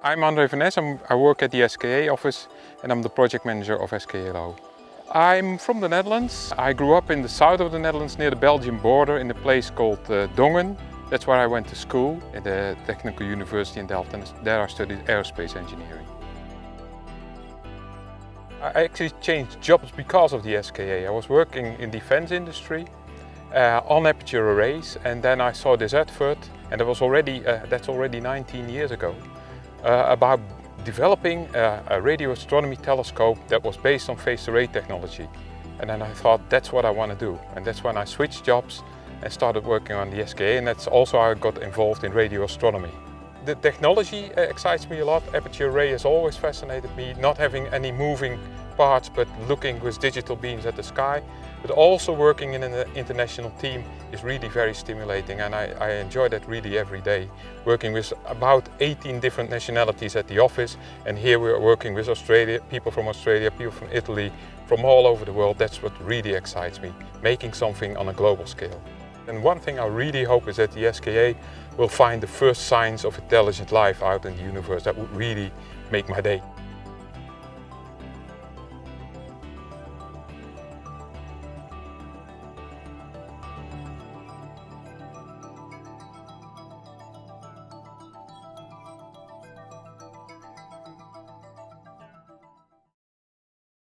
I'm André van Ness, I'm, I work at the SKA office and I'm the project manager of SKA Low. I'm from the Netherlands. I grew up in the south of the Netherlands near the Belgian border in a place called uh, Dongen. That's where I went to school at the Technical University in Delft and there I studied aerospace engineering. I actually changed jobs because of the SKA. I was working in defense industry uh, on aperture arrays and then I saw this advert and that was already, uh, that's already 19 years ago uh, about developing a, a, radio astronomy telescope that was based on phased array technology. And then I thought that's what I want to do. And that's when I switched jobs and started working on the SKA and that's also how I got involved in radio astronomy. The technology uh, excites me a lot. Aperture array has always fascinated me, not having any moving parts but looking with digital beams at the sky. But also working in an international team is really very stimulating and I, I, enjoy that really every day. Working with about 18 different nationalities at the office and here we're working with Australia, people from Australia, people from Italy, from all over the world. That's what really excites me, making something on a global scale. And one thing I really hope is that the SKA will find the first signs of intelligent life out in the universe. That would really make my day.